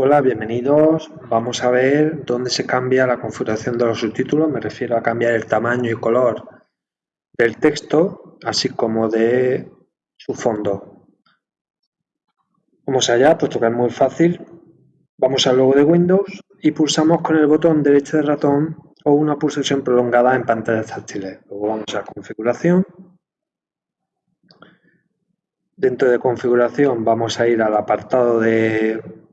Hola, bienvenidos. Vamos a ver dónde se cambia la configuración de los subtítulos. Me refiero a cambiar el tamaño y color del texto, así como de su fondo. Vamos allá, puesto que es muy fácil. Vamos al logo de Windows y pulsamos con el botón derecho del ratón o una pulsación prolongada en pantallas táctiles. Luego vamos a configuración. Dentro de configuración vamos a ir al apartado de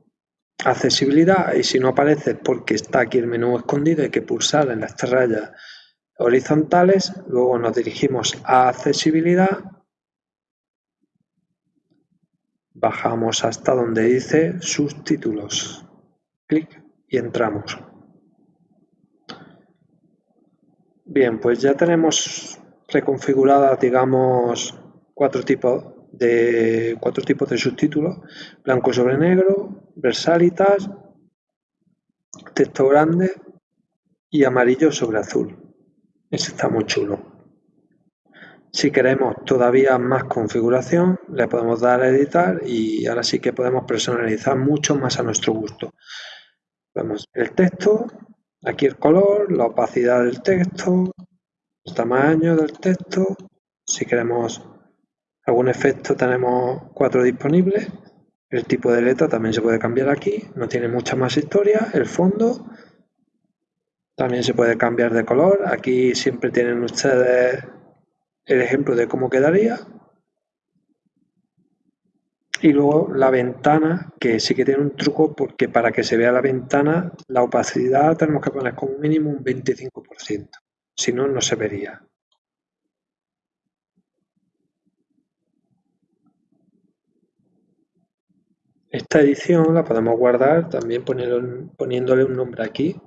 accesibilidad y si no aparece porque está aquí el menú escondido hay que pulsar en las rayas horizontales, luego nos dirigimos a accesibilidad, bajamos hasta donde dice subtítulos, clic y entramos. Bien, pues ya tenemos reconfiguradas, digamos, cuatro tipos de cuatro tipos de subtítulos, blanco sobre negro, versalitas, texto grande y amarillo sobre azul. Ese está muy chulo. Si queremos todavía más configuración, le podemos dar a editar y ahora sí que podemos personalizar mucho más a nuestro gusto. Vemos el texto, aquí el color, la opacidad del texto, el tamaño del texto, si queremos algún efecto tenemos cuatro disponibles. El tipo de letra también se puede cambiar aquí, no tiene mucha más historia. El fondo también se puede cambiar de color. Aquí siempre tienen ustedes el ejemplo de cómo quedaría. Y luego la ventana, que sí que tiene un truco porque para que se vea la ventana, la opacidad tenemos que poner como mínimo un 25%. Si no, no se vería. Esta edición la podemos guardar también poniéndole un nombre aquí.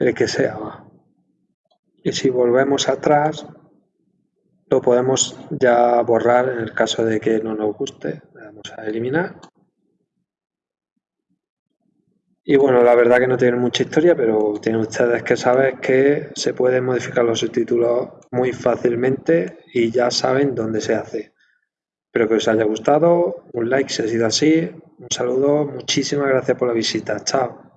El que sea. Y si volvemos atrás, lo podemos ya borrar en el caso de que no nos guste. Le damos a eliminar. Y bueno, la verdad que no tiene mucha historia, pero tienen ustedes que saber que se pueden modificar los subtítulos muy fácilmente y ya saben dónde se hace. Espero que os haya gustado, un like si ha sido así, un saludo, muchísimas gracias por la visita, chao.